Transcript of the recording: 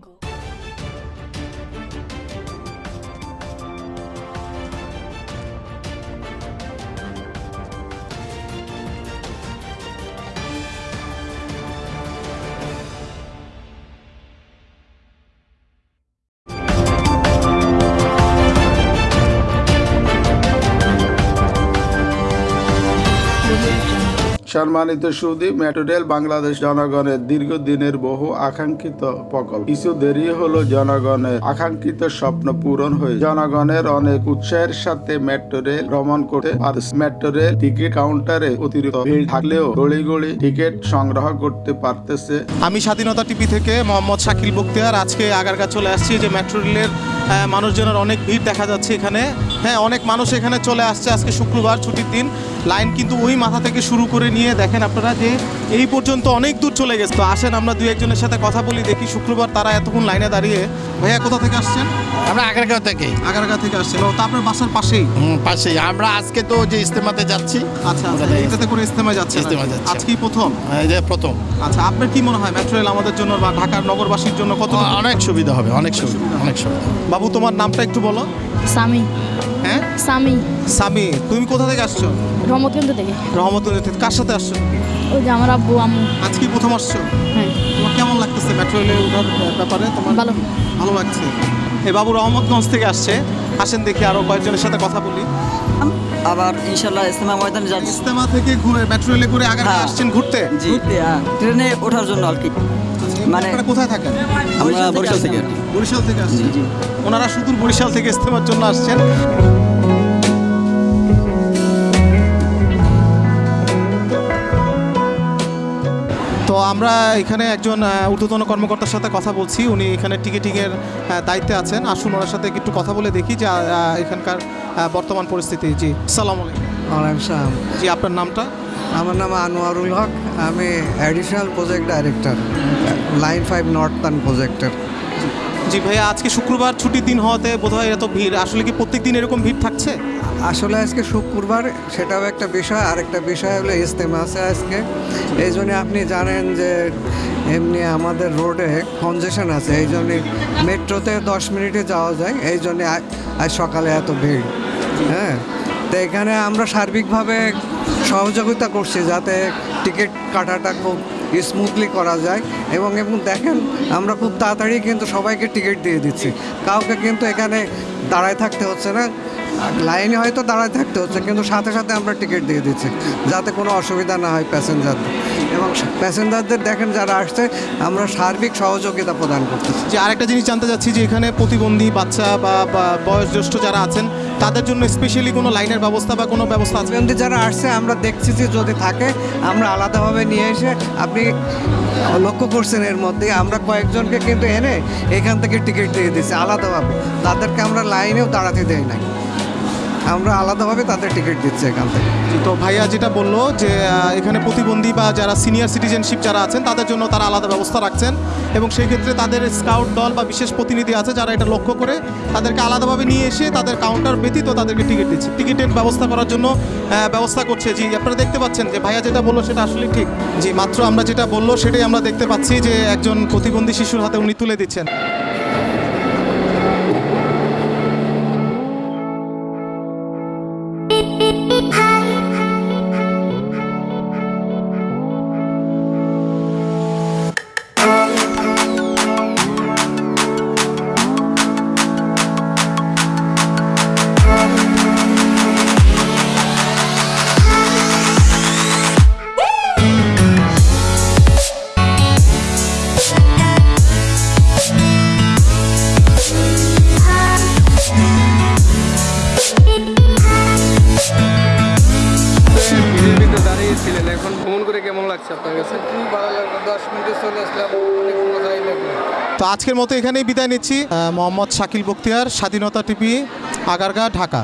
jungle সম্মানিত সুদী metro rail Bangladesh জনগণের দীর্ঘদিনের বহু আকাঙ্ক্ষিত প্রকল্প। কিছু দেরি হলো জনগণের আকাঙ্ক্ষিত স্বপ্ন পূরণ হয়ে। জনগণের অনেক উৎসাহের সাথে মেট্রো রেল ভ্রমণ করতে আর মেট্রো রেল টিকিট কাউন্টারে অতিরিক্ত ভিড় থাকলেও গড়ি গড়ি টিকিট সংগ্রহ করতে পারতেছে। আমি স্বাধীনতা টিভি থেকে মোহাম্মদ শাকিল বক্তিয়ার আজকে আগারগা চলে আসছি যে মেট্রো রেলের মানুষজনের অনেক ভিড় দেখা যাচ্ছে এখানে। হ্যাঁ অনেক মানুষ এখানে চলে আসছে আজকে শুক্রবার ছুটির দিন। লাইন কিন্তু ওই মাথা থেকে শুরু করে নিয়ে দেখেন আপনারা যে এই পর্যন্ত অনেক দূর চলে গেছে। তো আসেন আমরা দুই একজনের সাথে কথা বলি দেখি শুক্রবার তারা এতক্ষণ লাইনে দাঁড়িয়ে ভাইয়া কোথা থেকে আসছেন? আমরা আগারগাঁও থেকে। আগারগা থেকে আসছেন। ও তো আপনার বাসার পাশেই? পাশেই। আমরা আজকে তো যে ইস্তেমাতে যাচ্ছি। আচ্ছা থেকে- এটাতে করে ইস্তেমায় যাচ্ছে ইজতেমায় যাচ্ছি। আজকেই প্রথম? যে প্রথম। আচ্ছা আপনার কি মনে হয় মেট্রো রেল আমাদের জন্য বা ঢাকার নগরবাসীর জন্য কত অনেক সুবিধা হবে অনেক সুবিধা অনেক সুবিধা। বাবু তোমার নামটা একটু বলো। সামি হ্যাঁ? সামি সামি তুমি কোথা থেকে আসছো? রহমতগঞ্জ থেকে। রহমতুল্লাহ থেকে। কার সাথে আসছো? ওই যে আমার আব্বু আম্মু। আজকে প্রথম আসছো? হ্যাঁ। তোমার কেমন লাগতেছে মেট্রো রেলে ওঠার ব্যাপারে? তোমার ভালো। ভালো লাগছে? এই বাবু রহমতগঞ্জ থেকে আসছে। আসেন দেখি আরও কয়েকজনের সাথে কথা বলি। আবার ইনশাল্লাহ ইস্তেমা ময়দানে যাচ্ছি। ইস্তেমা থেকে ঘুরে মেট্রো রেলে করে আগে। আসছেন ঘুরতে? জি হ্যাঁ, ট্রেনে ওঠার জন্য আর কি। মানে আপনারা কোথায় থাকেন আমরা বরিশাল থেকে বরিশাল থেকে আসছেন। ওনারা সুদূর বরিশাল থেকে ইস্তেমার জন্য আসছেন। তো আমরা এখানে একজন ঊর্ধ্বতন কর্মকর্তার সাথে কথা বলছি। উনি এখানে টিকিটিংয়ের দায়িত্বে আছেন। আসুন ওনার সাথে একটু কথা বলে দেখি যে এখানকার বর্তমান পরিস্থিতি। জি সালাম আলাইকুম। সালাম। জি আপনার নামটা? আমার নাম আনোয়ারুল হক। আমি additional project director line five northern projector জি ভাইয়া আজকে শুক্রবার ছুটির দিন হওয়াতে বোধহয় এত ভিড় আসলে কি প্রত্যেক দিন এরকম ভিড় থাকছে? আসলে আজকে শুক্রবার সেটাও একটা বিষয় আরেকটা বিষয় হলো ইস্তেমা আছে আজকে। এই জন্য আপনি জানেন যে এমনি আমাদের রোডে কনজেশন আছে এই জন্য মেট্রোতে দশ মিনিটে যাওয়া যায় এই জন্য আজ সকালে এত ভিড়। হ্যাঁ? তো এখানে আমরা সার্বিকভাবে সহযোগিতা করছি যাতে টিকিট কাটাটা খুব স্মুথলি করা যায়। এবং এবং দেখেন, আমরা খুব তাড়াতাড়ি কিন্তু সবাইকে টিকিট দিয়ে দিচ্ছি। কাউকে কিন্তু এখানে দাঁড়ায় থাকতে হচ্ছে না। লাইনে হয়তো দাঁড়ায় থাকতে হচ্ছে কিন্তু সাথে সাথে আমরা টিকিট দিয়ে দিচ্ছি যাতে কোনো অসুবিধা না হয় প্যাসেঞ্জারদের এবং প্যাসেঞ্জারদের দেখেন যারা আসছে আমরা সার্বিক সহযোগিতা প্রদান করতেছি। যে আরেকটা জিনিস জানতে চাচ্ছি যে এখানে প্রতিবন্ধী বাচ্চা বা বয়োজ্যেষ্ঠ যারা আছেন তাদের জন্য স্পেশালি কোনো লাইনের ব্যবস্থা বা কোনো ব্যবস্থা আছে? যারা আসছে আমরা দেখছি যে যদি থাকে আমরা আলাদাভাবে নিয়ে এসে আপনি লক্ষ্য করছেন এর মধ্যে আমরা কয়েকজনকে কিন্তু এনে এখান থেকে টিকিট দিয়ে দিচ্ছি আলাদাভাবে। তাদেরকে আমরা লাইনেও দাঁড়াতে দেই নাই। আমরা আলাদাভাবে তাদের টিকিট দিচ্ছি এখান থেকে। তো ভাইয়া যেটা বলল যে এখানে প্রতিবন্ধী বা যারা সিনিয়র সিটিজেনশিপ যারা আছেন, তাদের জন্য তারা আলাদা ব্যবস্থা রাখছেন এবং সেই ক্ষেত্রে তাদের স্কাউট দল বা বিশেষ প্রতিনিধি আছে যারা এটা লক্ষ্য করে তাদেরকে আলাদাভাবে নিয়ে এসে তাদের কাউন্টার ব্যতীত তাদেরকে টিকিট দিচ্ছে। টিকিটের ব্যবস্থা করার জন্য ব্যবস্থা করছে। জি, আপনারা দেখতে পাচ্ছেন যে ভাইয়া যেটা বলল সেটা আসলে ঠিক। জি, মাত্র আমরা যেটা বলল সেটাই আমরা দেখতে পাচ্ছি যে একজন প্রতিবন্ধী শিশুর হাতে উনি তুলে দিচ্ছেন। তো আজকের মতো এখানেই বিদায় নিচ্ছি। মোহাম্মদ শাকিল বক্তিয়ার স্বাধীনতা টিভি আগারগা ঢাকা।